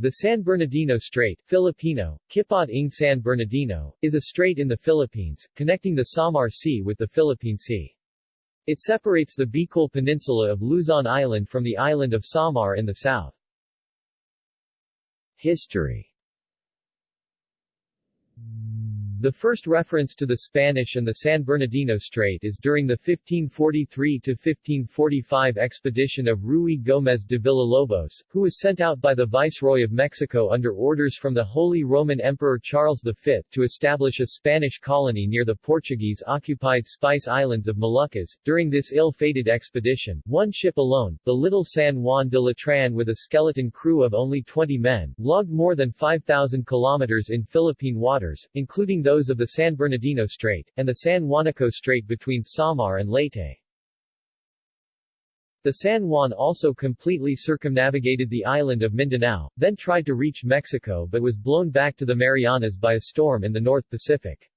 The San Bernardino Strait Filipino, Kipot ng San Bernardino, is a strait in the Philippines, connecting the Samar Sea with the Philippine Sea. It separates the Bicol Peninsula of Luzon Island from the island of Samar in the south. History the first reference to the Spanish and the San Bernardino Strait is during the 1543-1545 expedition of Ruy López de Villalobos, who was sent out by the Viceroy of Mexico under orders from the Holy Roman Emperor Charles V to establish a Spanish colony near the Portuguese-occupied Spice Islands of Moluccas. During this ill-fated expedition, one ship alone, the Little San Juan de Letrán with a skeleton crew of only 20 men, logged more than 5,000 kilometers in Philippine waters, including those those of the San Bernardino Strait, and the San Juanico Strait between Samar and Leyte. The San Juan also completely circumnavigated the island of Mindanao, then tried to reach Mexico but was blown back to the Marianas by a storm in the North Pacific.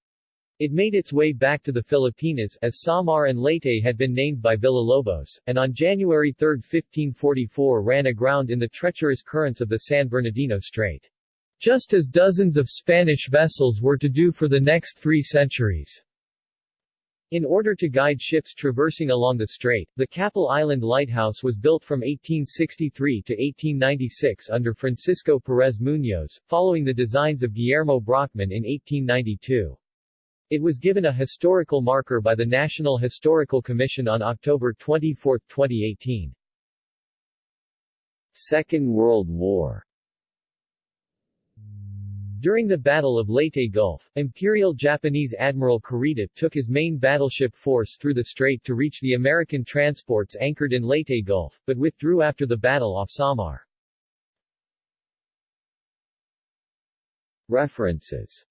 It made its way back to the Filipinas, as Samar and Leyte had been named by Villalobos, and on January 3, 1544 ran aground in the treacherous currents of the San Bernardino Strait just as dozens of Spanish vessels were to do for the next three centuries. In order to guide ships traversing along the strait, the Capul Island Lighthouse was built from 1863 to 1896 under Francisco Pérez Muñoz, following the designs of Guillermo Brockman in 1892. It was given a historical marker by the National Historical Commission on October 24, 2018. Second World War during the Battle of Leyte Gulf, Imperial Japanese Admiral Kurita took his main battleship force through the strait to reach the American transports anchored in Leyte Gulf, but withdrew after the battle off Samar. References